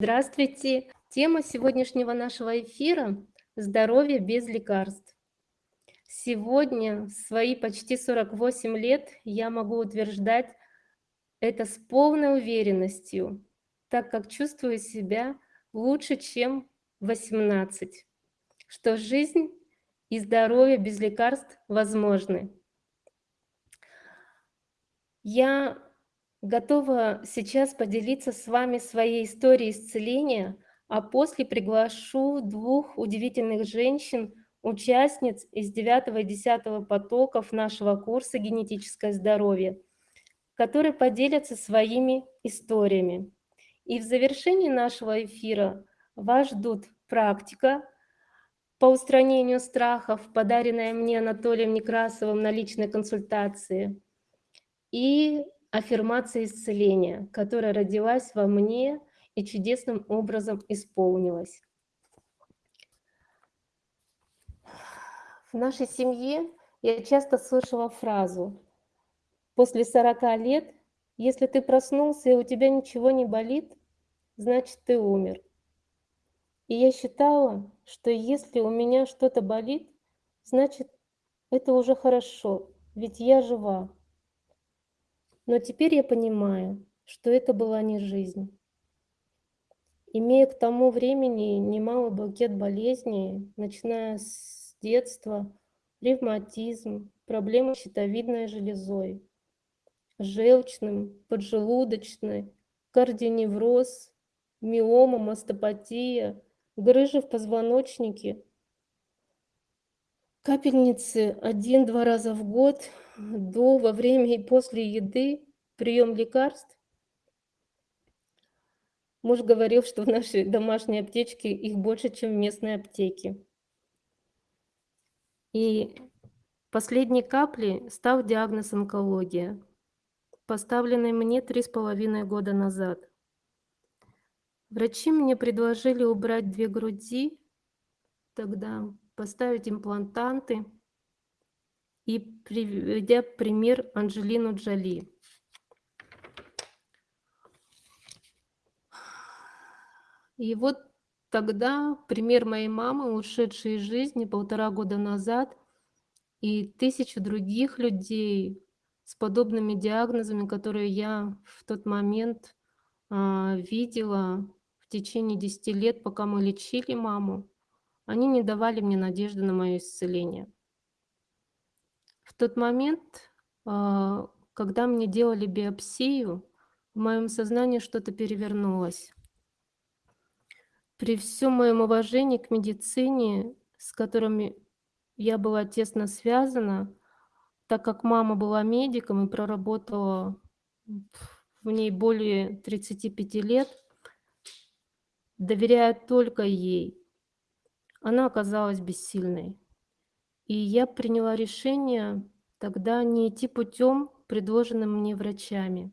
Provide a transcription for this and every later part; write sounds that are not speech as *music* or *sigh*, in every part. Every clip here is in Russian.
Здравствуйте! Тема сегодняшнего нашего эфира– здоровье без лекарств. Сегодня, в свои почти 48 лет, я могу утверждать это с полной уверенностью, так как чувствую себя лучше, чем 18, что жизнь и здоровье без лекарств возможны. Я готова сейчас поделиться с вами своей историей исцеления, а после приглашу двух удивительных женщин, участниц из 9 и 10 потоков нашего курса «Генетическое здоровье», которые поделятся своими историями. И в завершении нашего эфира вас ждут практика по устранению страхов, подаренная мне Анатолием Некрасовым на личной консультации, и аффирмация исцеления, которая родилась во мне и чудесным образом исполнилась. В нашей семье я часто слышала фразу «После 40 лет, если ты проснулся и у тебя ничего не болит, значит ты умер». И я считала, что если у меня что-то болит, значит это уже хорошо, ведь я жива. Но теперь я понимаю, что это была не жизнь. Имея к тому времени немалый букет болезней, начиная с детства, ревматизм, проблемы с щитовидной железой, желчным, поджелудочной, кардионевроз, миома, мастопатия, грыжи в позвоночнике, капельницы один-два раза в год – до, во время и после еды, прием лекарств. Муж говорил, что в нашей домашней аптечке их больше, чем в местной аптеке. И последней каплей стал диагноз онкология, поставленный мне три с половиной года назад. Врачи мне предложили убрать две груди, тогда поставить имплантанты – и приведя пример Анджелину Джоли. И вот тогда пример моей мамы, ушедшей из жизни полтора года назад, и тысячу других людей с подобными диагнозами, которые я в тот момент а, видела в течение 10 лет, пока мы лечили маму, они не давали мне надежды на мое исцеление. В тот момент, а, когда мне делали биопсию, в моем сознании что-то перевернулось. При всем моем уважении к медицине, с которыми я была тесно связана, так как мама была медиком и проработала в ней более 35 лет, доверяя только ей, она оказалась бессильной. И я приняла решение тогда не идти путем, предложенным мне врачами.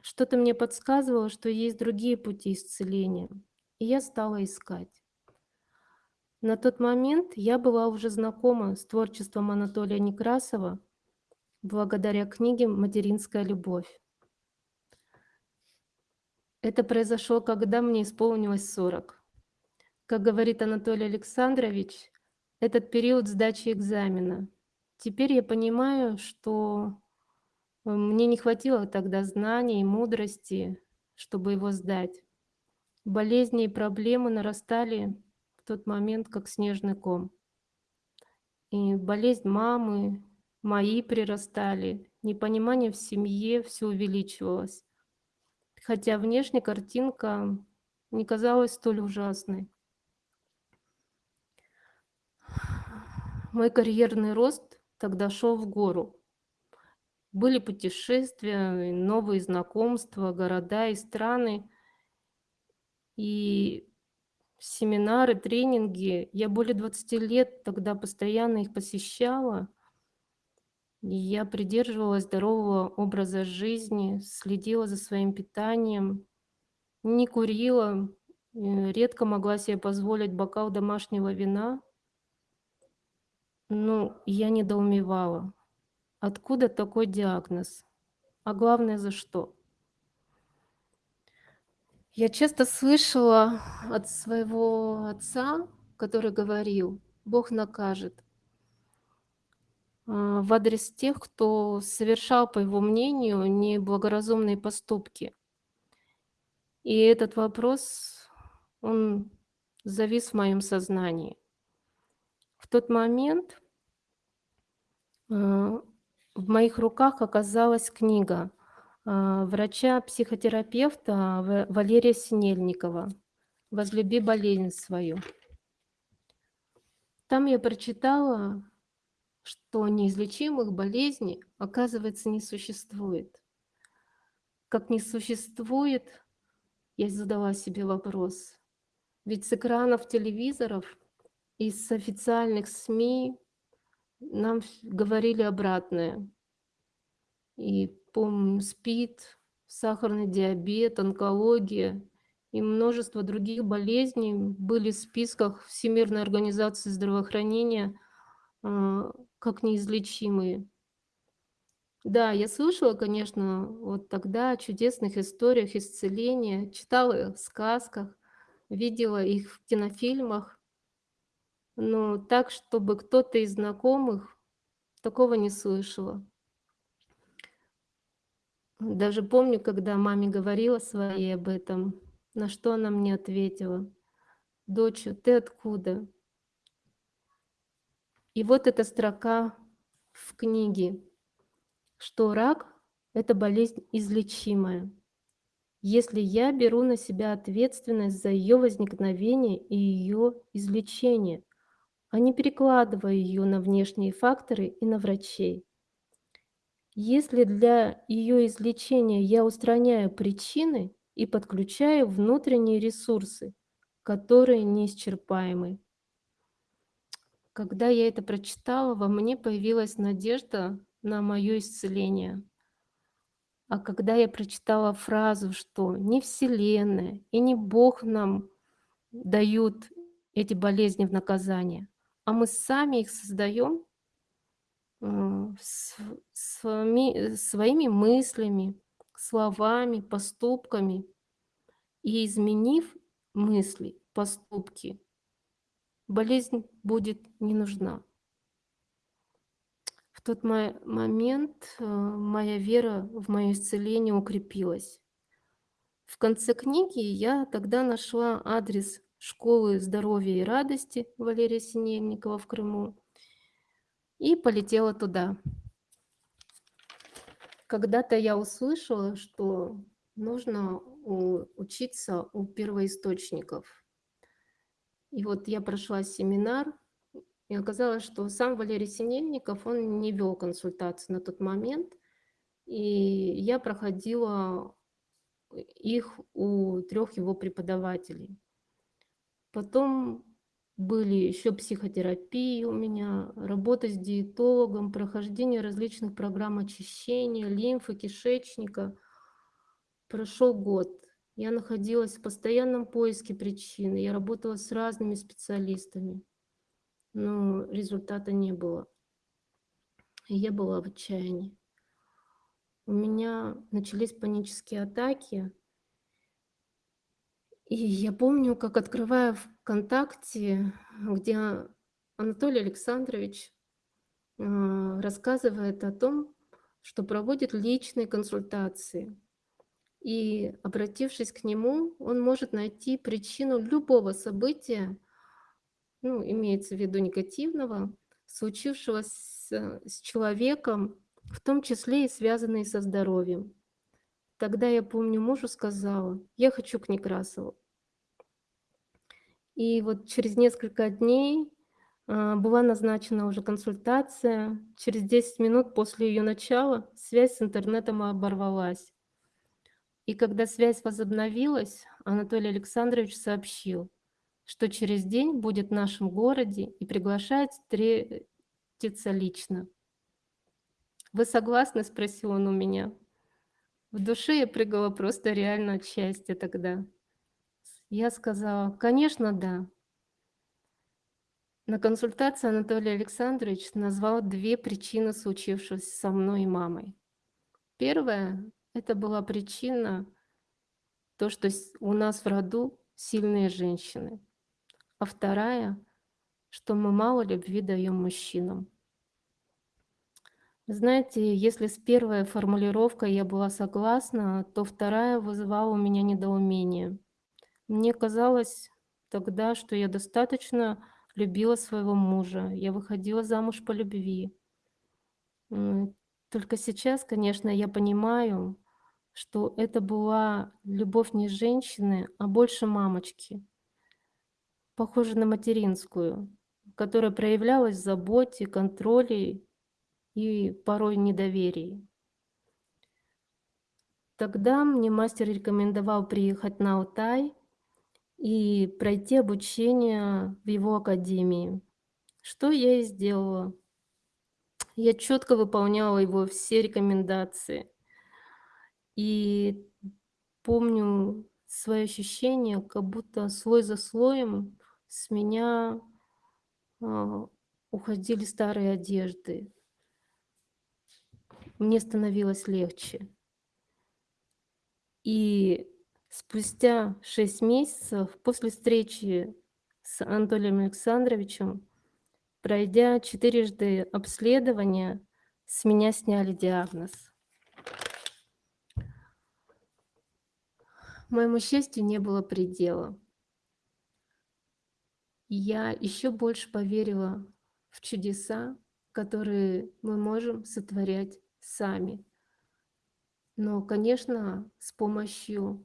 Что-то мне подсказывало, что есть другие пути исцеления, и я стала искать. На тот момент я была уже знакома с творчеством Анатолия Некрасова благодаря книге «Материнская любовь». Это произошло, когда мне исполнилось 40. Как говорит Анатолий Александрович, этот период сдачи экзамена. Теперь я понимаю, что э, мне не хватило тогда знаний и мудрости, чтобы его сдать. Болезни и проблемы нарастали в тот момент, как снежный ком. И болезнь мамы, мои прирастали, непонимание в семье все увеличивалось. Хотя внешняя картинка не казалась столь ужасной. Мой карьерный рост тогда шел в гору. Были путешествия, новые знакомства, города и страны. И семинары, тренинги. Я более 20 лет тогда постоянно их посещала. И я придерживалась здорового образа жизни, следила за своим питанием, не курила, э, редко могла себе позволить бокал домашнего вина. Ну, я недоумевала. Откуда такой диагноз? А главное, за что? Я часто слышала от своего отца, который говорил: "Бог накажет" а, в адрес тех, кто совершал, по его мнению, неблагоразумные поступки. И этот вопрос, он завис в моем сознании. В тот момент а, в моих руках оказалась книга, а, врача-психотерапевта Валерия Синельникова "Возлюби болезнь свою". Там я прочитала, что неизлечимых болезней, оказывается, не существует. Как не существует, я задала себе вопрос, ведь с экранов телевизоров и с официальных СМИ нам говорили обратное. И помню, СПИД, сахарный диабет, онкология и множество других болезней были в списках Всемирной организации здравоохранения, а, как неизлечимые. Да, я слышала, конечно, вот тогда о чудесных историях исцеления, читала в сказках, видела их в кинофильмах. Но так, чтобы кто-то из знакомых, такого не слышала. Даже помню, когда маме говорила своей об этом, на что она мне ответила: "Доча, ты откуда?" И вот эта строка в книге, что рак- это болезнь излечимая, если я беру на себя ответственность за ее возникновение и ее излечение, а не перекладываю ее на внешние факторы и на врачей. Если для ее излечения я устраняю причины и подключаю внутренние ресурсы, которые неисчерпаемы. Когда я это прочитала, во мне появилась надежда на моё исцеление. А когда я прочитала фразу, что не Вселенная и не Бог нам дают эти болезни в наказание, а мы сами их создаём а, св своми своими мыслями, словами, поступками. И изменив мысли, поступки, болезнь будет не нужна. В тот мо момент, а, моя вера в моё исцеление укрепилась. В конце книги я тогда нашла адрес школы здоровья и радости Валерия Синельникова в Крыму и полетела туда. Когда-то я услышала, что нужно учиться у первоисточников. И вот я прошла семинар, и оказалось, что сам Валерий Синельников, он не вёл консультации на тот момент, и я проходила их у 3 его преподавателей. Потом были ещё психотерапии у меня, работа с диетологом, прохождение различных программ очищения лимфы, кишечника. Прошёл год. Я находилась в постоянном поиске причины, я работала с разными специалистами, но результата не было. Я была в отчаянии. У меня начались панические атаки. И я помню, как открываю "ВКонтакте", где Анатолий Александрович, а, рассказывает о том, что проводит личные консультации. И, обратившись к нему, он может найти причину любого события, ну, имеется в виду негативного, случившегося с человеком, в том числе и связанные со здоровьем. Тогда я помню, мужу сказала: "Я хочу к Некрасову". И вот через несколько дней, а, была назначена уже консультация. Через 10 минут после её начала связь с интернетом оборвалась. И когда связь возобновилась, Анатолий Александрович сообщил, что через день будет в нашем городе и приглашает встретиться лично. "Вы согласны?" спросил он у меня. В душе я прыгала просто реально от счастья тогда. Я сказала: "Конечно, да". На консультации Анатолий Александрович назвал 2 причины случившегося со мной и мамой. Первая- это была причина то, что у нас в роду сильные женщины, а вторая, что мы мало любви даем мужчинам. Знаете, если с первой формулировкой я была согласна, то вторая вызывала у меня недоумение. Мне казалось тогда, что я достаточно любила своего мужа, я выходила замуж по любви. Только сейчас, конечно, я понимаю, что это была любовь не женщины, а больше мамочки, похожа на материнскую, которая проявлялась в заботе, контроле и порой недоверии. Тогда мне мастер рекомендовал приехать на Алтай и пройти обучение в его академии, что я и сделала. Я четко выполняла его все рекомендации. И помню свои ощущения, как будто слой за слоем с меня а, уходили старые одежды. Мне становилось легче. И спустя шесть месяцев после встречи с Анатолием Александровичем, пройдя четырежды обследования, с меня сняли диагноз. Моему счастью не было предела. Я еще больше поверила в чудеса, которые мы можем сотворять сами. Но, конечно, с помощью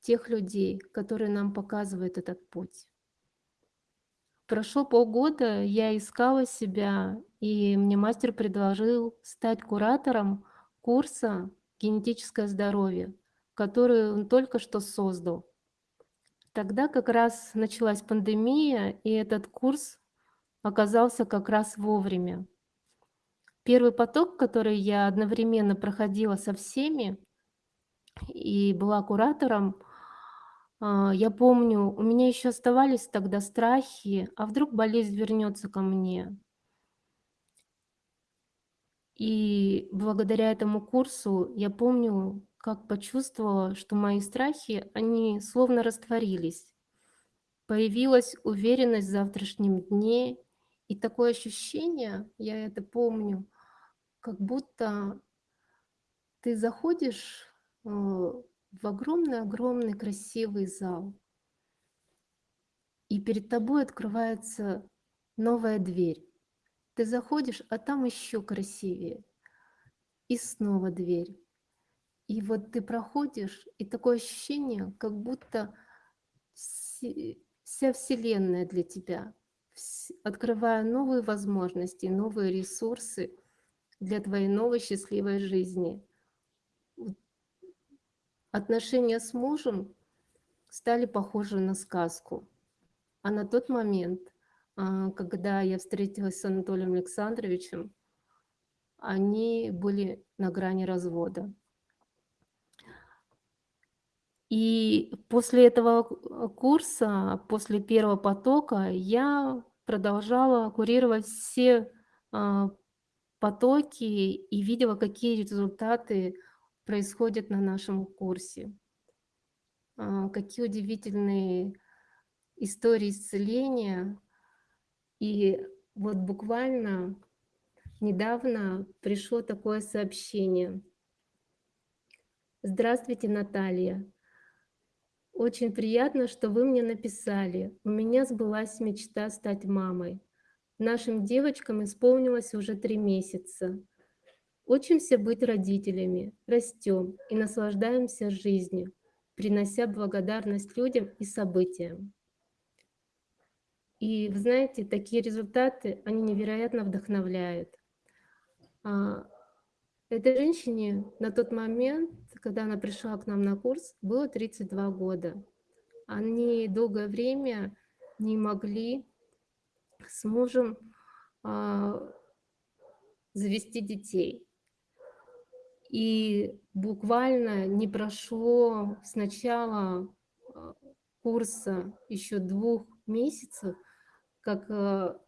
тех людей, которые нам показывают этот путь. Прошло полгода, я искала себя, и мне мастер предложил стать куратором курса «Генетическое здоровье», который он только что создал. Тогда как раз началась пандемия, и этот курс оказался как раз вовремя. Первый поток, который я одновременно проходила со всеми и была куратором, а, я помню, у меня еще оставались тогда страхи, а вдруг болезнь вернется ко мне. И благодаря этому курсу я помню, как почувствовала, что мои страхи, они словно растворились. Появилась уверенность в завтрашнем дне, и такое ощущение, я это помню, как будто ты заходишь э, в огромный-огромный красивый зал, и перед тобой открывается новая дверь. Ты заходишь, а там еще красивее. И снова дверь. И вот ты проходишь, и такое ощущение, как будто вся Вселенная для тебя, открывая новые возможности, новые ресурсы для твоей новой счастливой жизни. Отношения с мужем стали похожи на сказку. А на тот момент, а, когда я встретилась с Анатолием Александровичем, они были на грани развода. И после этого курса, после первого потока, я продолжала курировать все а, потоки и видела, какие результаты происходят на нашем курсе. А, какие удивительные истории исцеления. И вот буквально недавно пришло такое сообщение. Здравствуйте, Наталья. Очень приятно, что вы мне написали. У меня сбылась мечта стать мамой. Нашим девочкам исполнилось уже три месяца. Учимся быть родителями, растем и наслаждаемся жизнью, принося благодарность людям и событиям. И вы знаете, такие результаты, они невероятно вдохновляют. А, этой женщине на тот момент, когда она пришла к нам на курс, было 32 года. Они долгое время не могли с мужем а, завести детей. И буквально не прошло с начала а, курса еще двух месяцев, как а,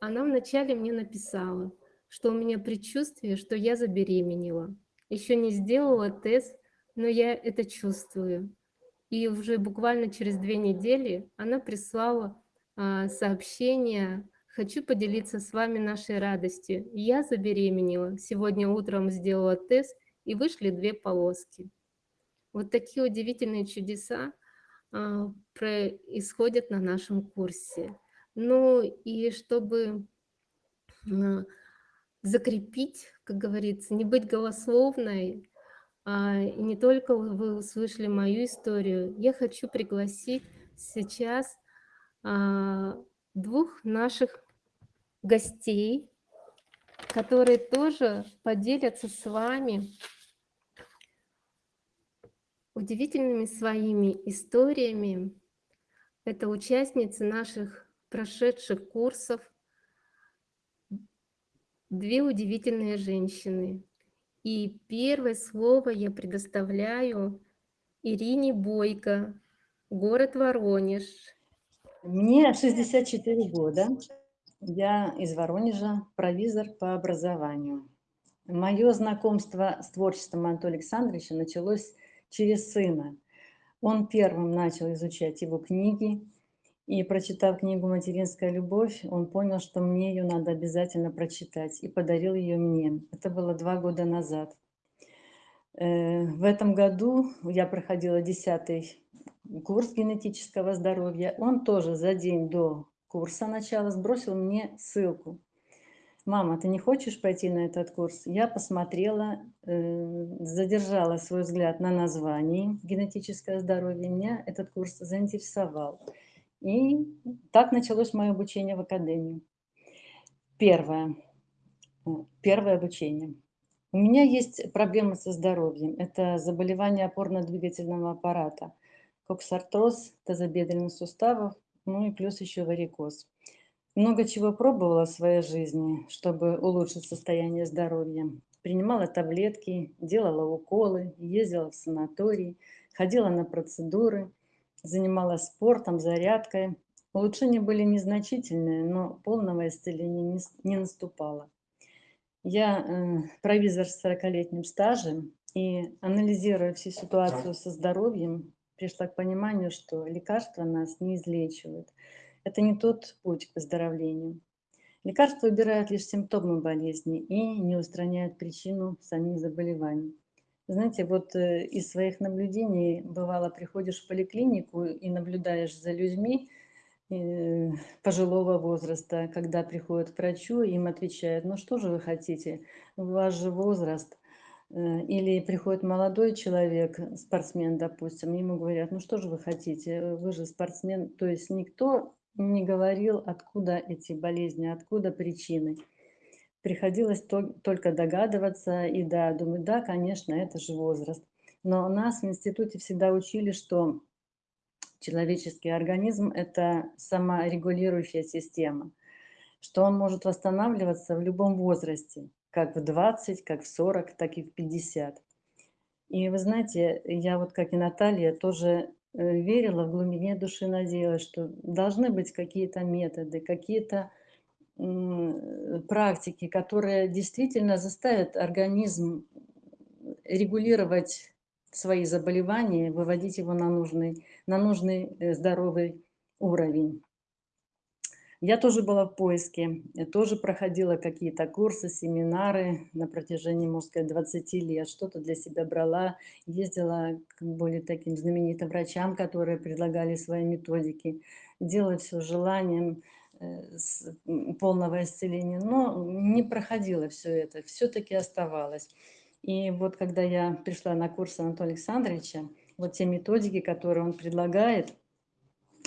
она вначале мне написала, что у меня предчувствие, что я забеременела. Еще не сделала тест но я это чувствую. И уже буквально через две недели она прислала сообщение «Хочу поделиться с вами нашей радостью. Я забеременела. Сегодня утром сделала тест, и вышли две полоски». Вот такие удивительные чудеса а, происходят на нашем курсе. Ну и чтобы а, закрепить, как говорится, не быть голословной, а, и не только вы услышали мою историю, я хочу пригласить сейчас двух наших гостей, которые тоже поделятся с вами удивительными своими историями. Это участницы наших прошедших курсов, две удивительные женщины. И первое слово я предоставляю Ирине Бойко, город Воронеж. Мне 64 года. Я из Воронежа, провизор по образованию. Мое знакомство с творчеством Анатолия Александровича началось через сына. Он первым начал изучать его книги, и прочитав книгу «Материнская любовь», он понял, что мне ее надо обязательно прочитать, и подарил ее мне. Это было два года назад. Э, в этом году я проходила десятый курс генетического здоровья. Он тоже за день до курса начала сбросил мне ссылку мама, ты не хочешь пойти на этот курс? Я посмотрела, э, задержала свой взгляд на названии «Генетическое здоровье». Меня этот курс заинтересовал. И так началось мое обучение в академии. Первое. Первое обучение. У меня есть проблемы со здоровьем. Это заболевание опорно-двигательного аппарата, коксартроз тазобедренных суставов, ну и плюс еще варикоз. Много чего пробовала в своей жизни, чтобы улучшить состояние здоровья. Принимала таблетки, делала уколы, ездила в санаторий, ходила на процедуры, занималась спортом, зарядкой. Улучшения были незначительные, но полного исцеления не, не наступало. Я э, провизор с 40-летним стажем и, анализируя всю ситуацию со здоровьем, пришла к пониманию, что лекарства нас не излечивают – это не тот путь к выздоровлению. Лекарства убирают лишь симптомы болезни и не устраняют причину самих заболеваний. Знаете, вот э, из своих наблюдений бывало, приходишь в поликлинику и наблюдаешь за людьми э, пожилого возраста, когда приходят к врачу, им отвечают, ну что же вы хотите, у вас же возраст. Э, или приходит молодой человек, спортсмен, допустим, ему говорят, ну что же вы хотите, вы же спортсмен. То есть никто не говорил, откуда эти болезни, откуда причины. Приходилось то, только догадываться, и да, думаю, да, конечно, это же возраст. Но нас в институте всегда учили, что человеческий организм – это саморегулирующая система, что он может восстанавливаться в любом возрасте, как в 20, как в 40, так и в 50. И вы знаете, я вот как и Наталья тоже Э, верила, в глубине души надеялась, что должны быть какие-то методы, какие-то практики, которые действительно заставят организм регулировать свои заболевания, выводить его на нужный, на нужный э, здоровый уровень. Я тоже была в поиске, тоже проходила какие-то курсы, семинары на протяжении, можно сказать, 20 лет, что-то для себя брала, ездила к более таким знаменитым врачам, которые предлагали свои методики, делала все желанием э, полного исцеления, но не проходило все это, все-таки оставалось. И вот когда я пришла на курс Анатолия Александровича, вот те методики, которые он предлагает –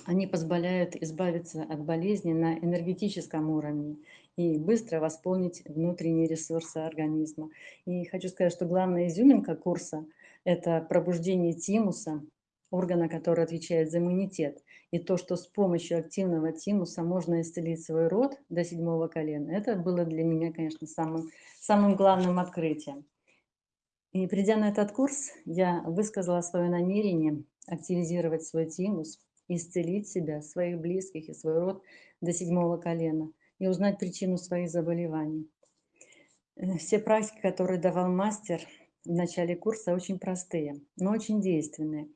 они позволяют избавиться от болезни на энергетическом уровне и быстро восполнить внутренние ресурсы организма. И хочу сказать, что главная изюминка курса – это пробуждение тимуса, органа, который отвечает за иммунитет. И то, что с помощью активного тимуса можно исцелить свой род до седьмого колена, это было для меня, конечно, самым, самым главным открытием. И придя на этот курс, я высказала свое намерение активизировать свой тимус, исцелить себя, своих близких и свой род до седьмого колена и узнать причину своих заболеваний. Э, все практики, которые давал мастер, в начале курса очень простые, но очень действенные.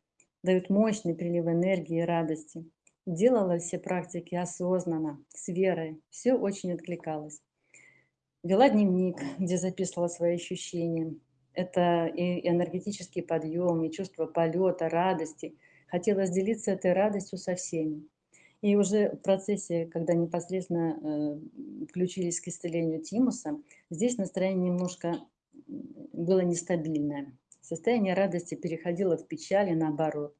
Дают мощный прилив энергии и радости. Делала все практики осознанно, с верой. Все очень откликалось. Вела дневник, где записывала свои ощущения. Это и энергетический подъем, и чувство полета, радости. Хотела делиться этой радостью со всеми. И уже в процессе, когда непосредственно э, включились к исцелению тимуса, здесь настроение немножко было нестабильное. Состояние радости переходило в печаль и наоборот.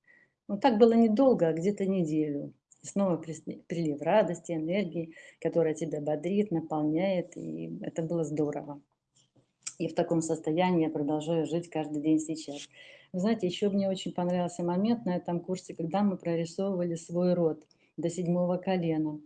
Но так было недолго, а где-то неделю. И снова прилив радости, энергии, которая тебя бодрит, наполняет, и это было здорово. И в таком состоянии я продолжаю жить каждый день сейчас. Вы знаете, еще мне очень понравился момент на этом курсе, когда мы прорисовывали свой род – до седьмого колена.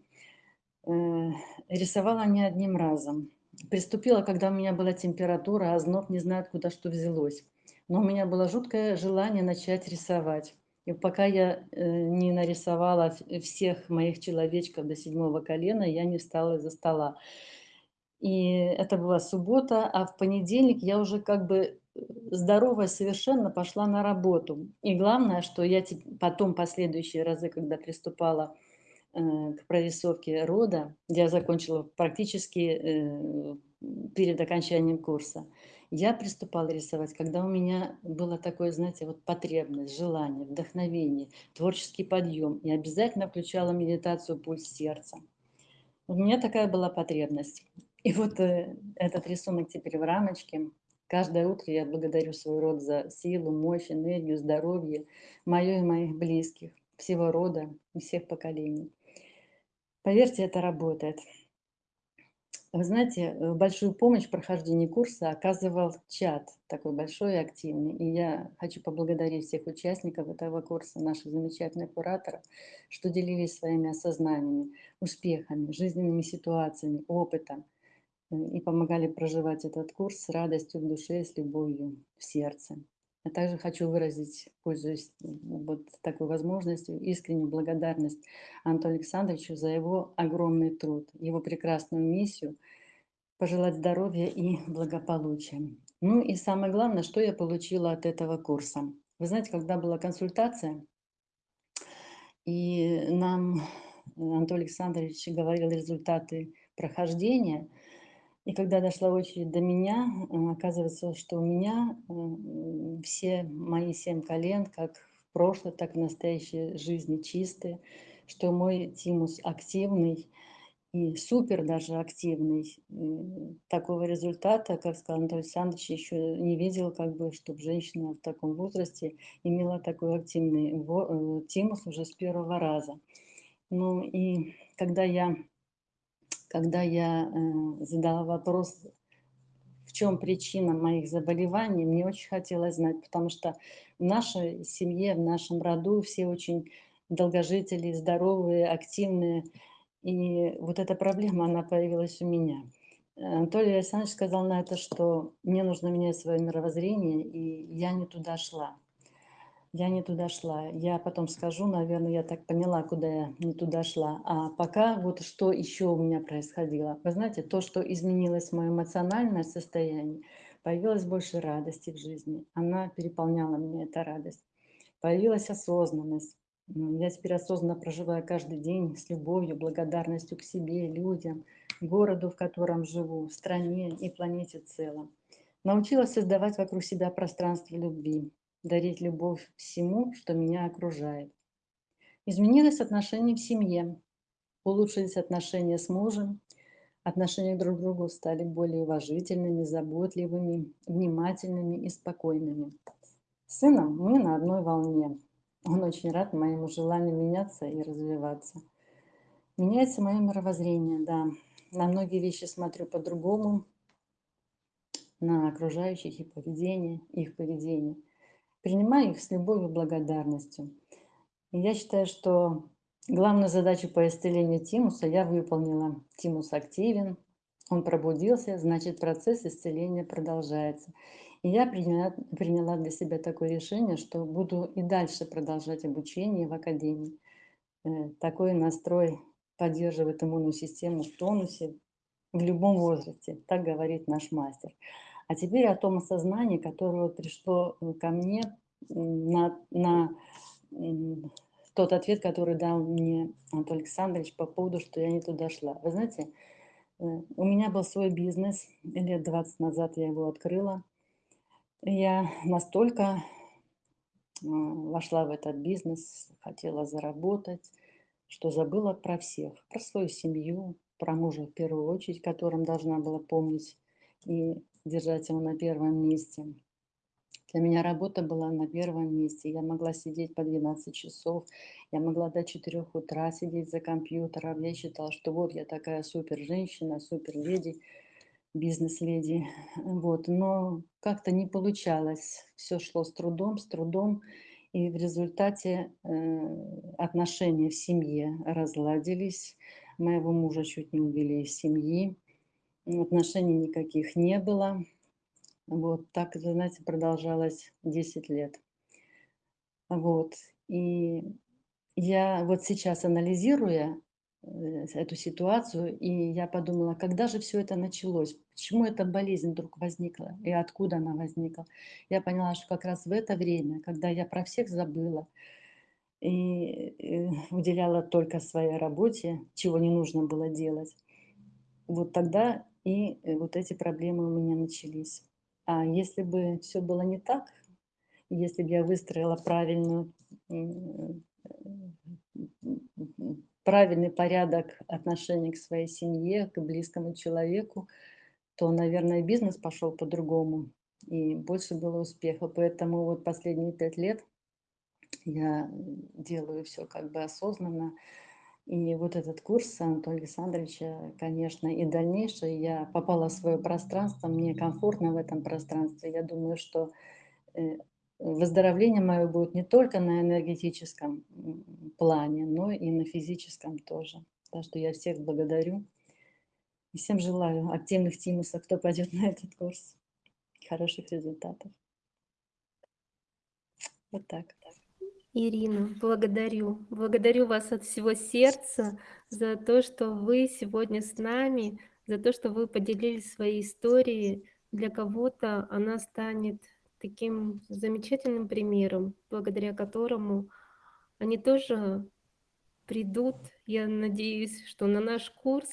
Э, рисовала не одним разом. Приступила, когда у меня была температура, а зноб не знает, куда что взялось. Но у меня было жуткое желание начать рисовать. И пока я э, не нарисовала всех моих человечков до седьмого колена, я не встала из-за стола. И это была суббота, а в понедельник я уже как бы э, здоровая совершенно пошла на работу. И главное, что я потом последующие разы, когда приступала э, к прорисовке рода, я закончила практически э, перед окончанием курса, я приступала рисовать, когда у меня было такое, знаете, вот потребность, желание, вдохновение, творческий подъем. И обязательно включала медитацию «Пульс сердца». У меня такая была потребность. И вот э, этот рисунок теперь в рамочке. Каждое утро я благодарю свой род за силу, мощь, энергию, здоровье, мое и моих близких, всего рода и всех поколений. Поверьте, это работает. Вы знаете, э, большую помощь в прохождении курса оказывал чат, такой большой и активный. И я хочу поблагодарить всех участников этого курса, наших замечательных кураторов, что делились своими осознаниями, успехами, жизненными ситуациями, опытом – и помогали проживать этот курс с радостью в душе, с любовью в сердце. Я также хочу выразить, пользуясь вот такой возможностью, искреннюю благодарность Антону Александровичу за его огромный труд, его прекрасную миссию, пожелать здоровья и благополучия. Ну и самое главное, что я получила от этого курса. Вы знаете, когда была консультация, и нам Антон Александрович говорил результаты прохождения – и когда дошла очередь до меня, э, оказывается, что у меня все мои семь колен, как в прошлой, так и в настоящей жизни чистые, что мой тимус активный и супер даже активный. Такого результата, как сказал Анатолий Александрович, еще не видел, как бы, чтобы женщина в таком возрасте имела такой активный э, тимус уже с первого раза. Ну и когда я когда я э, задала вопрос, в чем причина моих заболеваний, мне очень хотелось знать, потому что в нашей семье, в нашем роду все очень долгожители, здоровые, активные. И вот эта проблема, она появилась у меня. Анатолий Александрович сказал на это, что мне нужно менять свое мировоззрение, и я не туда шла я не туда шла. Я потом скажу, наверное, я так поняла, куда я не туда шла. А пока вот что еще у меня происходило. Вы знаете, то, что изменилось мое эмоциональное состояние, появилось больше радости в жизни. Она переполняла меня, эта радость. Появилась осознанность. Я теперь осознанно проживаю каждый день с любовью, благодарностью к себе, людям, городу, в котором живу, стране и планете целом. Научилась создавать вокруг себя пространство любви, дарить любовь всему, что меня окружает. Изменилось отношение в семье, улучшились отношения с мужем, отношения друг к другу стали более уважительными, заботливыми, внимательными и спокойными. С сыном мы на одной волне. Он очень рад моему желанию меняться и развиваться. Меняется мое мировоззрение, да. На многие вещи смотрю по-другому, на окружающих и поведение, их поведение – принимаю их с любовью и благодарностью. И я считаю, что главную задачу по исцелению тимуса я выполнила. Тимус активен, он пробудился, значит процесс исцеления продолжается. И я приняла, приняла для себя такое решение, что буду и дальше продолжать обучение в академии. Э, такой настрой поддерживает иммунную систему в тонусе в любом возрасте, так говорит наш мастер. А теперь о том осознании, которое пришло ко мне на, на тот ответ, который дал мне Анатолий Александрович по поводу, что я не туда шла. Вы знаете, э, у меня был свой бизнес, лет 20 назад я его открыла. Я настолько а, вошла в этот бизнес, хотела заработать, что забыла про всех, про свою семью, про мужа в первую очередь, которым должна была помнить и держать его на первом месте. Для меня работа была на первом месте. Я могла сидеть по 12 часов, я могла до 4 утра сидеть за компьютером. Я считала, что вот я такая супер женщина, супер леди, бизнес-леди. Вот. Но как-то не получалось. Все шло с трудом, с трудом. И в результате э, отношения в семье разладились. Моего мужа чуть не увели из семьи. Отношений никаких не было. Вот так, знаете, продолжалось 10 лет. Вот. И я вот сейчас, анализируя э, эту ситуацию, и я подумала, когда же все это началось, почему эта болезнь вдруг возникла и откуда она возникла. Я поняла, что как раз в это время, когда я про всех забыла и э, уделяла только своей работе, чего не нужно было делать, вот тогда и э, вот эти проблемы у меня начались. А если бы все было не так, если бы я выстроила правильную, правильный порядок отношений к своей семье, к близкому человеку, то, наверное, бизнес пошел по-другому, и больше было успеха. Поэтому вот последние пять лет я делаю все как бы осознанно, и вот этот курс Анатолия Александровича, конечно, и дальнейшее, я попала в свое пространство, мне комфортно в этом пространстве. Я думаю, что э, выздоровление мое будет не только на энергетическом плане, но и на физическом тоже. Так что я всех благодарю. И всем желаю активных тимусов, кто пойдет *laughs* на этот курс. Хороших результатов. Вот так. Ирина, благодарю. Благодарю вас от всего сердца за то, что вы сегодня с нами, за то, что вы поделились своей историей. Для кого-то она станет таким замечательным примером, благодаря которому они тоже придут, я надеюсь, что на наш курс,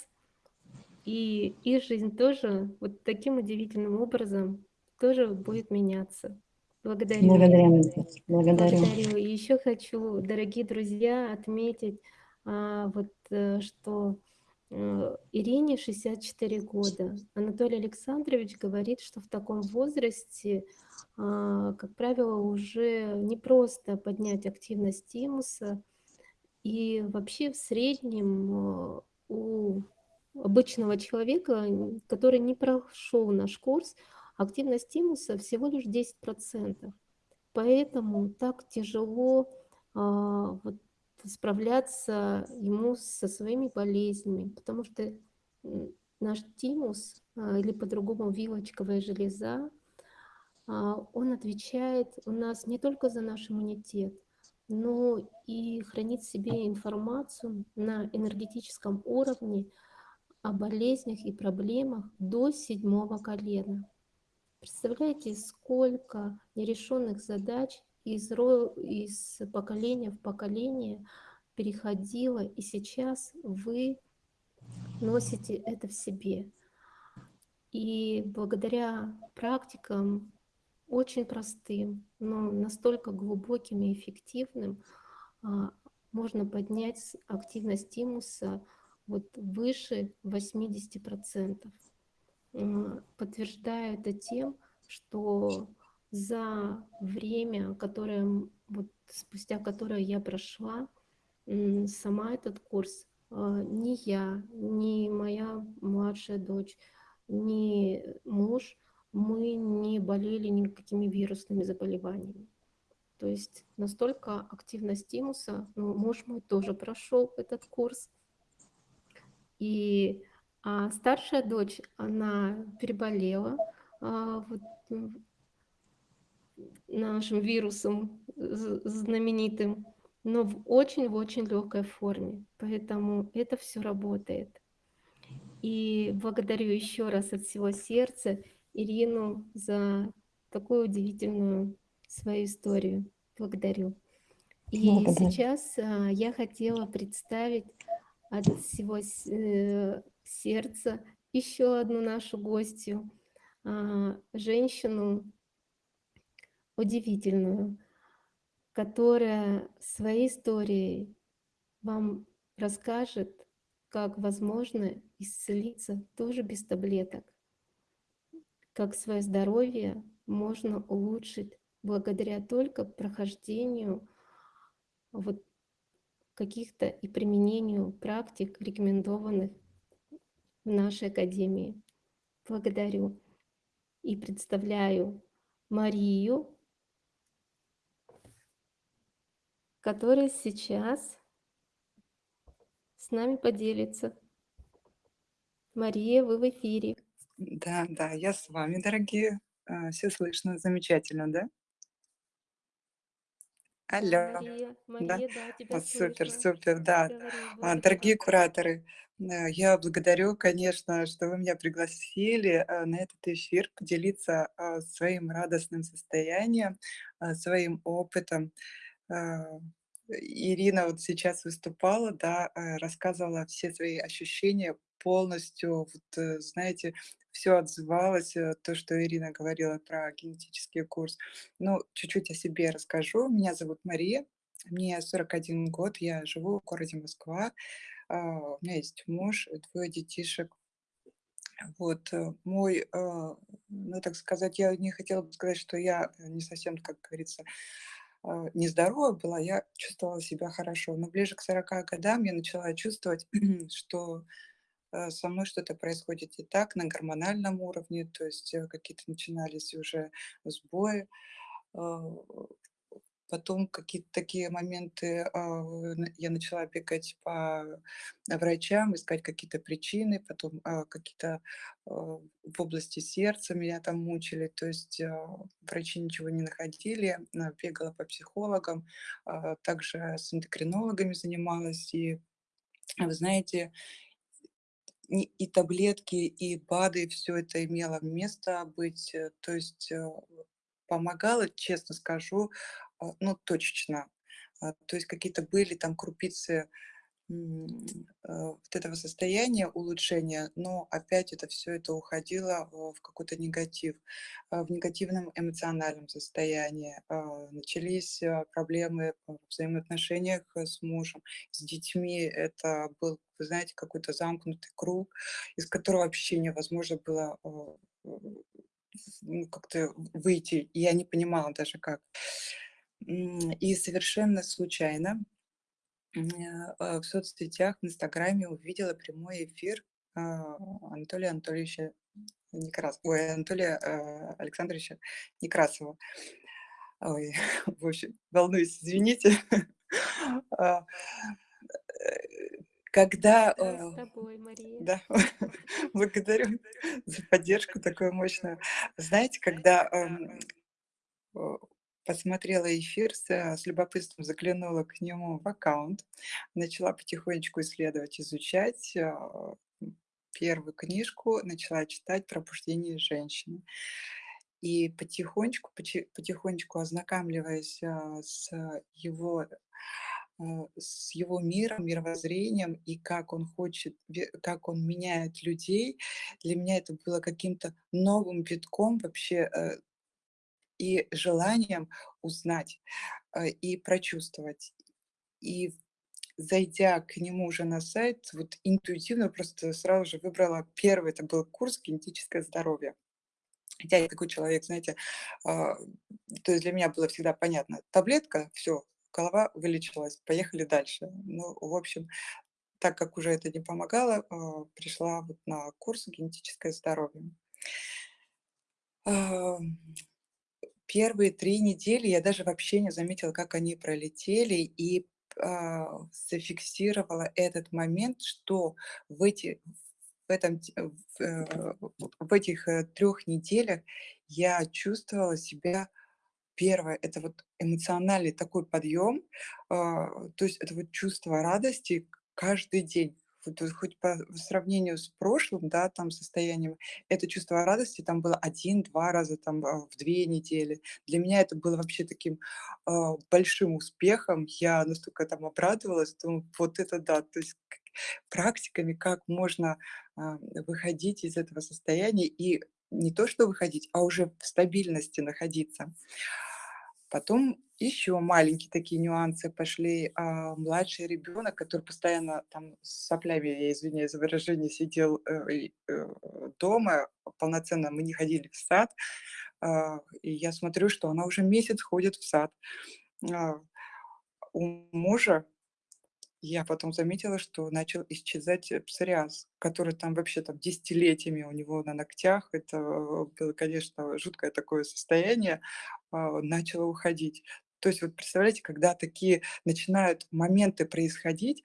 и их жизнь тоже вот таким удивительным образом тоже будет меняться. Благодарю. Благодарю. Благодарю. Благодарю. И еще хочу, дорогие друзья, отметить, а, вот, э, что э, Ирине 64 года. Анатолий Александрович говорит, что в таком возрасте, а, как правило, уже не просто поднять активность тимуса, и вообще в среднем э, у обычного человека, который не прошел наш курс, активность тимуса всего лишь 10%. Поэтому так тяжело а, вот, справляться ему со своими болезнями, потому что наш тимус, а, или по-другому вилочковая железа, а, он отвечает у нас не только за наш иммунитет, но и хранит в себе информацию на энергетическом уровне о болезнях и проблемах до седьмого колена. Представляете, сколько нерешенных задач из, из поколения в поколение переходило, и сейчас вы носите это в себе. И благодаря практикам очень простым, но настолько глубоким и эффективным, а, можно поднять активность тимуса вот выше 80%. Подтверждаю это тем, что за время, которое, вот, спустя которое я прошла, сама этот курс, а, ни я, ни моя младшая дочь, ни муж, мы не болели никакими вирусными заболеваниями. То есть настолько активность тимуса, ну, муж мой тоже прошел этот курс, и а старшая дочь, она переболела а, вот, нашим вирусом знаменитым, но в очень-очень легкой форме. Поэтому это все работает. И благодарю еще раз от всего сердца Ирину за такую удивительную свою историю. Благодарю. И Благодарю. сейчас а, я хотела представить от всего э, сердца еще одну нашу гостью, а, женщину удивительную, которая своей историей вам расскажет, как возможно исцелиться тоже без таблеток, как свое здоровье можно улучшить благодаря только прохождению вот каких-то и применению практик, рекомендованных в нашей академии. Благодарю и представляю Марию, которая сейчас с нами поделится. Мария, вы в эфире. Да, да, я с вами, дорогие. А, Все слышно, замечательно, да? Алло, Мария, да? Мария, да, тебя супер, слышно. супер, да. Говори, А, благодарю Дорогие кураторы, э, я благодарю, конечно, что вы меня пригласили э, на этот эфир поделиться а, своим радостным состоянием, своим опытом. Ирина вот сейчас выступала, да, э, рассказывала все свои ощущения полностью, вот, э, знаете, все отзывалось, э, то, что Ирина говорила про генетический курс. Ну, чуть-чуть о себе расскажу. Меня зовут Мария, мне 41 год, я живу в городе Москва, а, у меня есть муж, двое детишек. Вот, э, мой, а, ну, так сказать, я не хотела бы сказать, что я э, не совсем, как говорится, нездорова была, я чувствовала себя хорошо. Но ближе к 40 годам я начала чувствовать, *clears throat* что э, со мной что-то происходит не так на гормональном уровне, то есть э, какие-то начинались уже сбои. А, Потом какие-то такие моменты, а, я начала бегать по врачам, искать какие-то причины, потом а, какие-то в области сердца меня там мучили, то есть врачи ничего не находили, бегала по психологам, также с эндокринологами занималась, и вы знаете, и, таблетки, и БАДы, все это имело место быть, э, то есть э, помогало, честно скажу, а, ну, точечно. А, То есть какие-то были там крупицы э, вот этого состояния улучшения, но опять это все это уходило в какой-то негатив, в негативном эмоциональном состоянии. А, Начались проблемы в взаимоотношениях с мужем, с детьми. Это был, вы знаете, какой-то замкнутый круг, из которого вообще невозможно было а, ну, как-то выйти. Я не понимала даже как. И совершенно случайно а, в соцсетях, в "Инстаграме" увидела прямой эфир, а, Анатолия Анатольевича Некрас ой, Анатолия, а, Александровича Некрасова. Ой, *laughs* в общем, волнуюсь, извините. *laughs* Э, когда, Да, с а, тобой, Мария. да, *laughs* благодарю за поддержку такую мощную. Знаете, когда, ам, э, посмотрела эфир, с, э, с любопытством заглянула к нему в аккаунт, начала потихонечку исследовать, изучать, м, первую книжку начала читать "Пробуждение женщины". И потихонечку, потихонечку ознакомливаясь, с его, с его миром, мировоззрением и как он хочет, как он меняет людей, для меня это было каким-то новым витком вообще, э, и желанием узнать, э, и прочувствовать. И зайдя к нему уже на сайт, вот интуитивно просто сразу же выбрала первый, это был курс "Генетическое здоровье". Хотя я такой человек, знаете, то есть для меня было всегда понятно: таблетка- все, голова вылечилась, поехали дальше. Ну, в общем, так как уже это не помогало, а, пришла вот на курс "Генетическое здоровье". Ам, первые 3 недели я даже вообще не заметила, как они пролетели, и, а, зафиксировала этот момент, что в эти в этом те в, э, в этих, э, 3 неделях я чувствовала себя Первое- это вот эмоциональный такой подъем, а, то есть это вот чувство радости каждый день, вот хоть по сравнению с прошлым, да, там состоянием, это чувство радости там было один-два раза там а, в 2 недели. Для меня это было вообще таким, а, большим успехом. Я настолько там обрадовалась, думаю: "Вот это да!" То есть практиками, как можно, а, выходить из этого состояния и не то что выходить, а уже в стабильности находиться. Потом еще маленькие такие нюансы пошли. А, младший ребенок, который постоянно там с соплями, я извиняюсь за выражение, сидел э, э, дома, полноценно мы не ходили в сад. А, и я смотрю, что она уже месяц ходит в сад. А, у мужа я потом заметила, что начал исчезать э, псориаз, который там вообще там десятилетиями у него на ногтях. Это э, было, конечно, жуткое такое состояние, а, начало уходить. То есть вот представляете, когда такие начинают моменты происходить,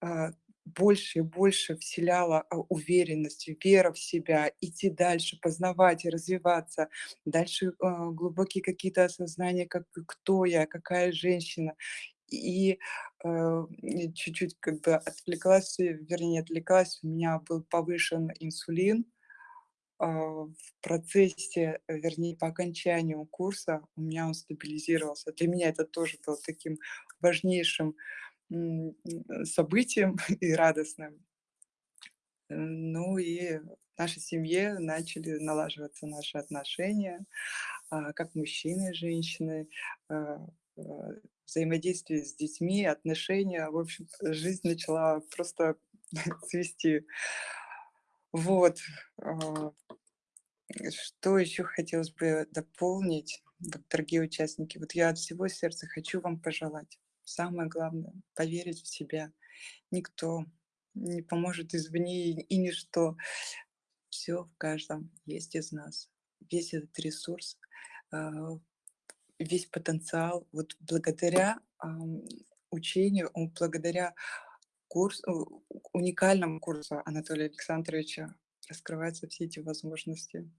а, больше и больше вселяла а, уверенность, вера в себя, идти дальше, познавать и развиваться. Дальше глубокие какие-то осознания, как кто я, какая женщина. И э, и чуть-чуть как бы отвлеклась, э, вернее, не отвлеклась, у меня был повышен инсулин. А, в процессе, э, вернее, по окончанию курса у меня он стабилизировался. Для меня это тоже было таким важнейшим событием *laughs* и радостным. Э, Ну и в нашей семье начали налаживаться наши отношения, а, как мужчины и женщины, взаимодействие с детьми, отношения. В общем, жизнь начала просто *laughs* цвести. Вот. а, Что еще хотелось бы дополнить, дорогие участники? Вот я от всего сердца хочу вам пожелать. Самое главное– поверить в себя. Никто не поможет извне и, и ничто. Все в каждом есть из нас. Весь этот ресурс, а, весь потенциал. Вот благодаря ам, учению, благодаря курсу, уникальному курсу Анатолия Александровича раскрываются все эти возможности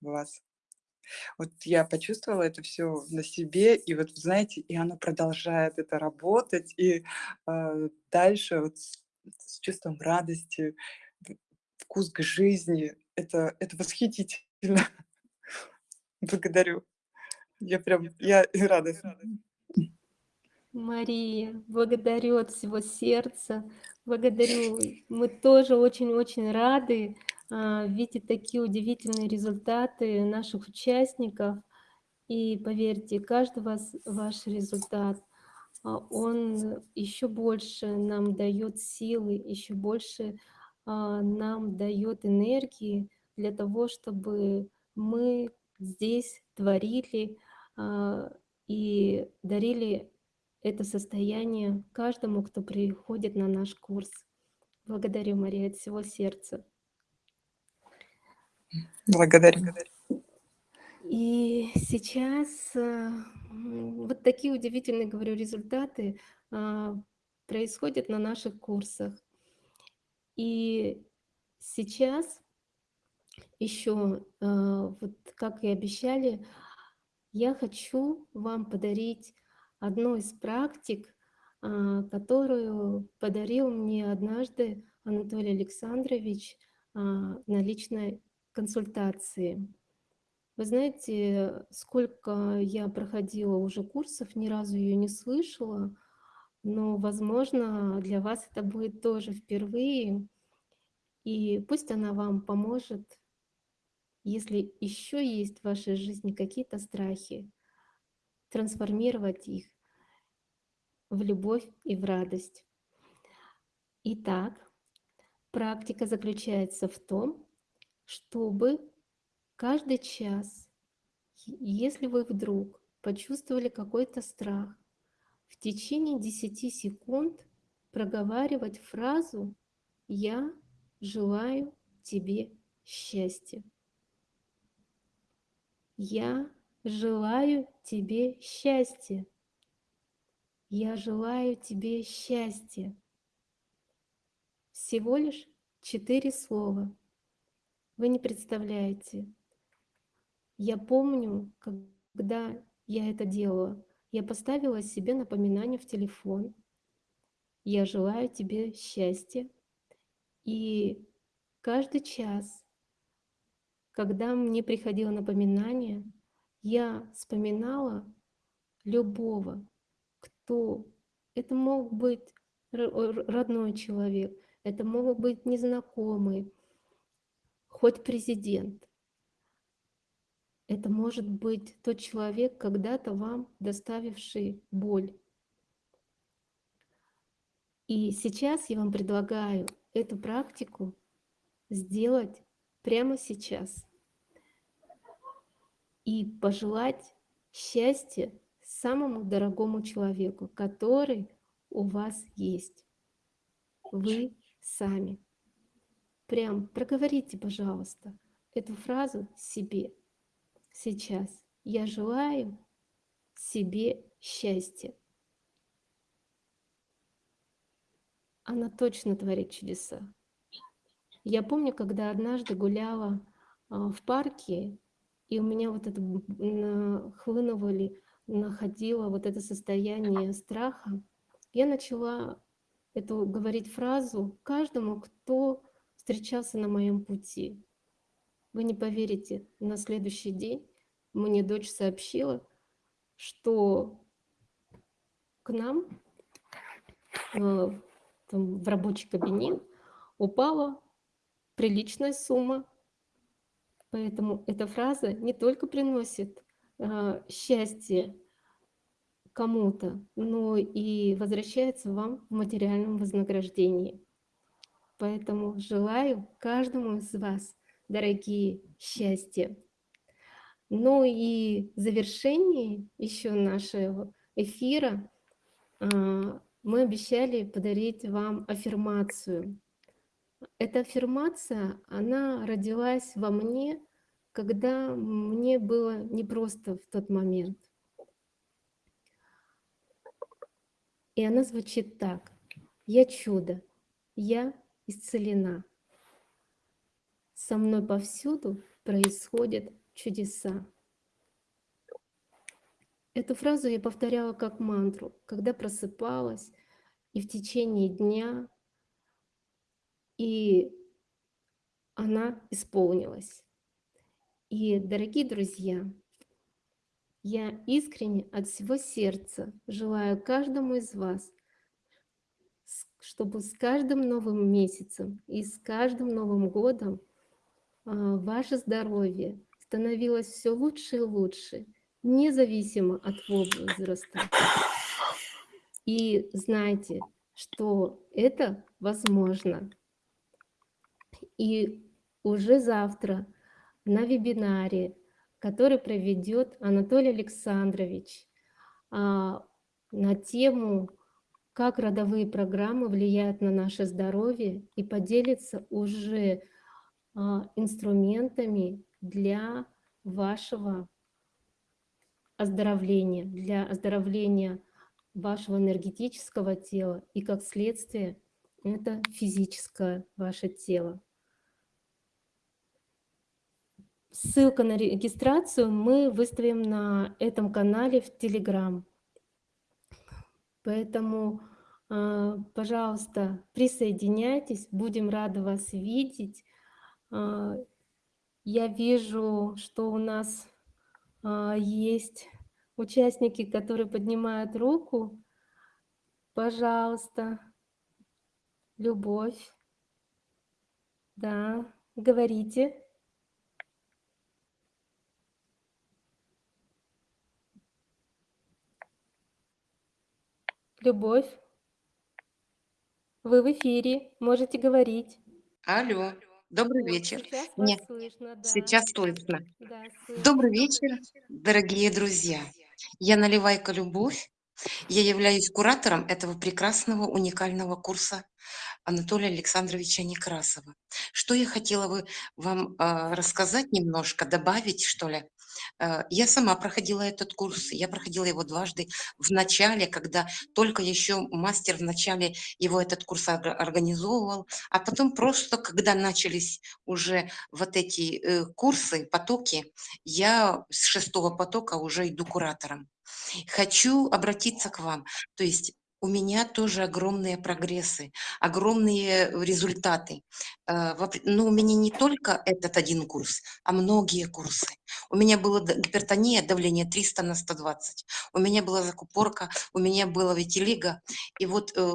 в вас. Вот я почувствовала это все на себе, и вот, знаете, и оно продолжает это работать, и а, дальше вот с, с чувством радости, вкус к жизни. Это, это восхитительно. *laughs* Благодарю. Я прям, я рада. Мария, благодарю от всего сердца. Благодарю. Мы тоже очень-очень рады а, видеть такие удивительные результаты наших участников. И поверьте, каждый вас, ваш результат, а, он еще больше нам дает силы, еще больше а, нам дает энергии для того, чтобы мы здесь творили и дарили это состояние каждому, кто приходит на наш курс. Благодарю, Мария, от всего сердца. Благодарю. И сейчас м, вот такие удивительные, говорю, результаты а, происходят на наших курсах. И сейчас еще, вот как и обещали, я хочу вам подарить одну из практик, а, которую подарил мне однажды Анатолий Александрович а, на личной консультации. Вы знаете, сколько я проходила уже курсов, ни разу ее не слышала, но, возможно, для вас это будет тоже впервые. И пусть она вам поможет, если еще есть в вашей жизни какие-то страхи, трансформировать их в любовь и в радость. Итак, практика заключается в том, чтобы каждый час, если вы вдруг почувствовали какой-то страх, в течение 10 секунд проговаривать фразу «Я желаю тебе счастья». Я желаю тебе счастья. Я желаю тебе счастья. Всего лишь четыре слова. Вы не представляете. Я помню, когда я это делала. Я поставила себе напоминание в телефон. Я желаю тебе счастья. И каждый час, когда мне приходило напоминание, я вспоминала любого, кто... Это мог быть родной человек, это мог быть незнакомый, хоть президент. Это может быть тот человек, когда-то вам доставивший боль. И сейчас я вам предлагаю эту практику сделать прямо сейчас и пожелать счастья самому дорогому человеку, который у вас есть. Вы сами. Прям проговорите, пожалуйста, эту фразу себе сейчас. Я желаю себе счастья. Она точно творит чудеса. Я помню, когда однажды гуляла а, в парке, и у меня вот это хлынули, находило вот это состояние страха, я начала эту говорить фразу каждому, кто встречался на моем пути. Вы не поверите, на следующий день мне дочь сообщила, что к нам э, там, в рабочий кабинет упала приличная сумма. Поэтому эта фраза не только приносит э, счастье кому-то, но и возвращается вам в материальном вознаграждении. Поэтому желаю каждому из вас, дорогие, счастья. Ну и в завершении еще нашего эфира а, мы обещали подарить вам аффирмацию. Эта аффирмация, она родилась во мне, когда мне было непросто в тот момент. И она звучит так. Я чудо, я исцелена. Со мной повсюду происходят чудеса. Эту фразу я повторяла как мантру, когда просыпалась и в течение дня, и она исполнилась. И, дорогие друзья, я искренне от всего сердца желаю каждому из вас, чтобы с каждым новым месяцем и с каждым новым годом а, ваше здоровье становилось все лучше и лучше, независимо от возраста. И знайте, что это возможно. И уже завтра на вебинаре, который проведет Анатолий Александрович а, на тему «Как родовые программы влияют на наше здоровье» и поделится уже а, инструментами для вашего оздоровления, для оздоровления вашего энергетического тела и как следствие это физическое ваше тело. Ссылка на регистрацию мы выставим на этом канале в Telegram. Поэтому, а, пожалуйста, присоединяйтесь, будем рады вас видеть. А, я вижу, что у нас а, есть участники, которые поднимают руку. Пожалуйста, любовь. Да, говорите. Любовь, вы в эфире, можете говорить. Алло, добрый вечер. сейчас Нет, слышно, да. сейчас слышно. Да, слышно. Добрый вечер, дорогие друзья. Я Наливайка Любовь. Я являюсь куратором этого прекрасного, уникального курса Анатолия Александровича Некрасова. Что я хотела бы вам э, рассказать немножко, добавить, что ли? Э, я сама проходила этот курс, я проходила его дважды в начале, когда только еще мастер в начале его этот курс организовывал, а потом просто, когда начались уже вот эти э, курсы, потоки, я с шестого потока уже иду куратором. Хочу обратиться к вам, то есть у меня тоже огромные прогрессы, огромные результаты. Э, в опре- Но у меня не только этот один курс, а многие курсы. У меня была гипертония, давление 300 на 120. У меня была закупорка, у меня была витилиго. И вот э,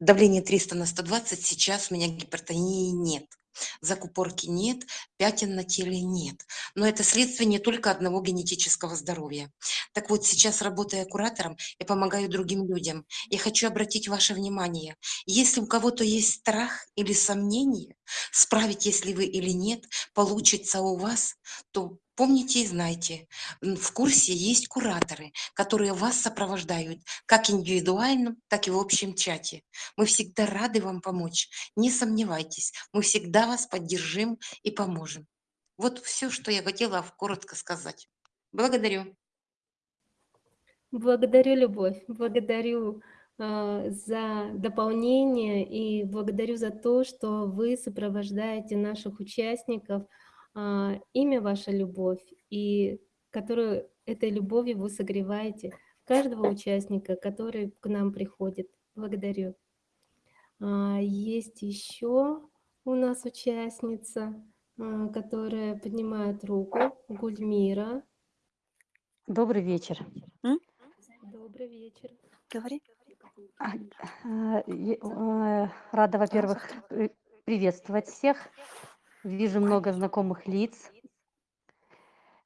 давление 300 на 120, сейчас у меня гипертонии нет. Закупорки нет, пятен на теле нет. Но это следствие не только одного генетического здоровья. Так вот, сейчас, работая куратором, я помогаю другим людям. Я хочу обратить ваше внимание, если у кого-то есть страх или сомнение, справитесь ли вы или нет, получится у вас, то помните и знайте, в курсе есть кураторы, которые вас сопровождают как индивидуально, так и в общем чате. Мы всегда рады вам помочь. Не сомневайтесь, мы всегда вас поддержим и поможем. Вот все, что я хотела коротко сказать. Благодарю. Благодарю, Любовь, благодарю а, за дополнение и благодарю за то, что вы сопровождаете наших участников. А, Имя ваша любовь, и которую этой любовью вы согреваете каждого участника, который к нам приходит. Благодарю. А, Есть еще у нас участница, а, которая поднимает руку, Гульмира. Добрый вечер. Добрый вечер. Говори. А, а, э, Рада, во-первых, при- приветствовать всех. Вижу много знакомых лиц.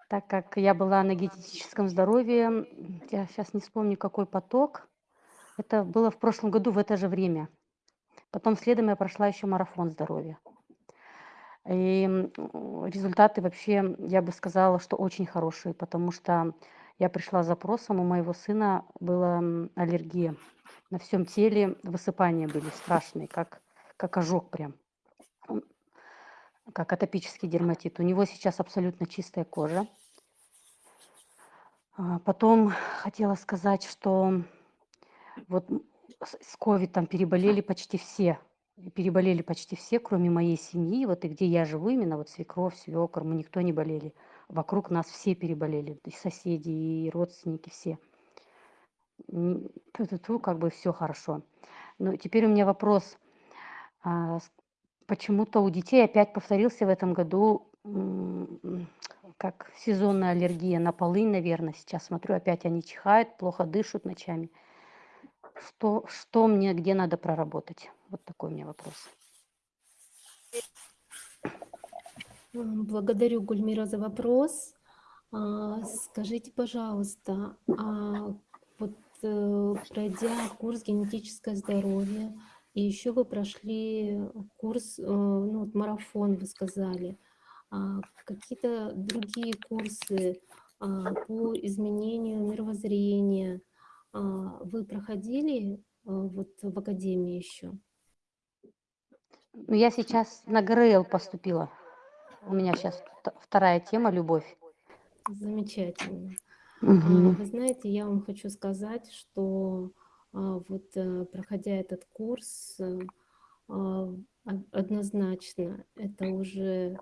Так как я была на генетическом здоровье, я сейчас не вспомню, какой поток. Это было в прошлом году в это же время. Потом следом я прошла еще марафон здоровья. И результаты вообще, я бы сказала, что очень хорошие, потому что я пришла с запросом, у моего сына была аллергия. На всем теле высыпания были страшные, как, как ожог прям, как атопический дерматит. У него сейчас абсолютно чистая кожа. А, Потом хотела сказать, что вот с с ковидом переболели почти все. Переболели почти все, кроме моей семьи. Вот и где я живу, именно вот свекровь, свекор, мы никто не болели. Вокруг нас все переболели, и соседи, и родственники, все. Тьфу-тьфу-тьфу, как бы все хорошо. Ну, теперь у меня вопрос. Почему-то у детей опять повторился в этом году как сезонная аллергия на полынь, наверное. Сейчас смотрю, опять они чихают, плохо дышат ночами. Что, что мне, где надо проработать? Вот такой у меня вопрос. Благодарю, Гульмира, за вопрос. А, Скажите, пожалуйста, а вот э, пройдя курс генетическое здоровье, и еще вы прошли курс, э, ну, вот марафон, вы сказали, а какие-то другие курсы а, по изменению мировоззрения а, вы проходили а, вот в академии еще? Ну, я сейчас на ГРЛ поступила. У меня сейчас вторая тема «Любовь». Замечательно. Мгм. Вы знаете, я вам хочу сказать, что вот э, проходя этот курс, э, а, однозначно это уже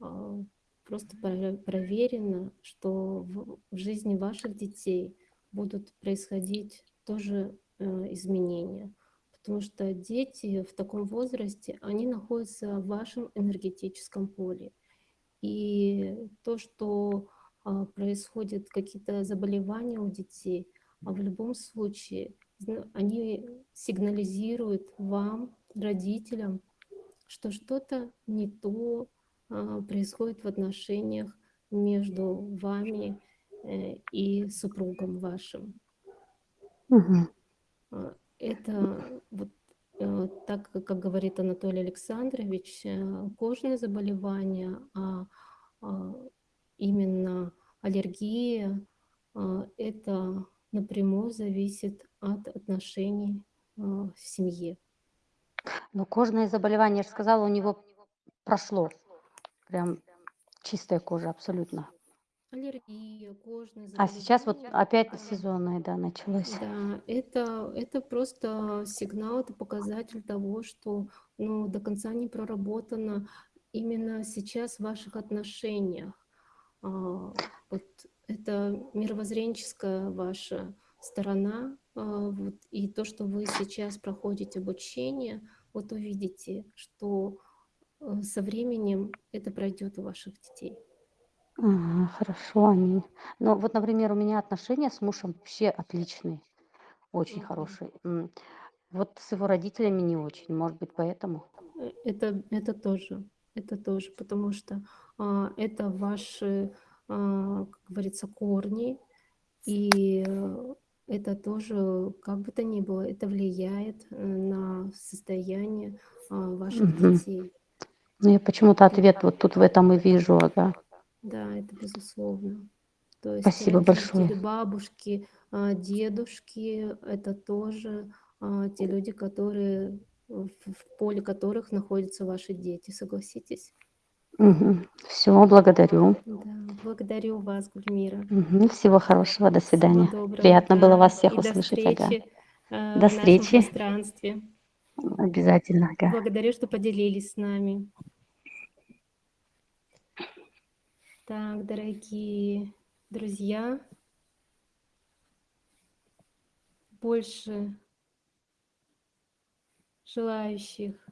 а, просто про- проверено, что в жизни ваших детей будут происходить тоже э, изменения. Потому что дети в таком возрасте, они находятся в вашем энергетическом поле. И то, что а, происходят какие-то заболевания у детей, а в любом случае они сигнализируют вам, родителям, что что-то не то а, происходит в отношениях между вами э, и супругом вашим. А, Это вот э, так, как говорит Анатолий Александрович, э, кожные заболевания, а а, именно аллергия, это напрямую зависит от отношений а, в семье. Но кожное заболевание, я же сказала, у него прошло. Прям чистая кожа абсолютно. Аллергия, кожные А сейчас вот заболевания, опять а, сезонное, да, началось. Да, это, это просто сигнал, это показатель того, что ну, до конца не проработано именно сейчас в ваших отношениях. А, вот это мировоззренческая ваша сторона, а, вот, и то, что вы сейчас проходите обучение, вот увидите, что э, со временем это пройдет у ваших детей. Ага, хорошо, аминь. Ну, вот, например, у меня отношения с мужем вообще отличные, очень Мгм. хорошие. Вот с его родителями не очень, может быть, поэтому. Э, Это, это тоже, это тоже, потому что а, это ваши, как говорится, корни, и э, это тоже, как бы то ни было, это влияет э, на состояние а, ваших Мгм. детей. Ну, я почему-то ответ вот тут в этом и вижу, ага. Да, это безусловно. То есть Спасибо большое. бабушки, а, дедушки, это тоже а, те люди, которые в поле которых находятся ваши дети, согласитесь? Все, благодарю. Да, благодарю вас, Гульмира. Мгм, Всего хорошего, до Всего свидания. доброго, Приятно было да, вас всех и до услышать, ага. встречи э, До в нашем встречи. пространстве. Обязательно, ага. Благодарю, что поделились с нами. Так, дорогие друзья, больше желающих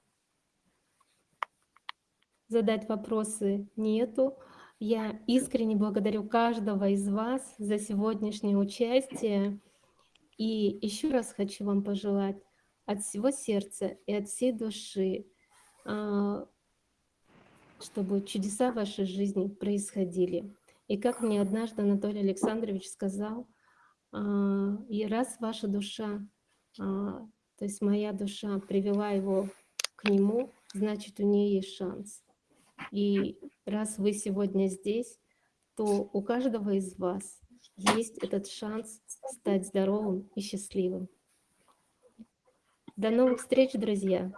задать вопросы нету. Я искренне благодарю каждого из вас за сегодняшнее участие. И еще раз хочу вам пожелать от всего сердца и от всей души, а, чтобы чудеса в вашей жизни происходили. И как мне однажды Анатолий Александрович сказал, а, и раз ваша душа, а, то есть моя душа привела его к нему, значит, у нее есть шанс. И раз вы сегодня здесь, то у каждого из вас есть этот шанс стать здоровым и счастливым. До новых встреч, друзья!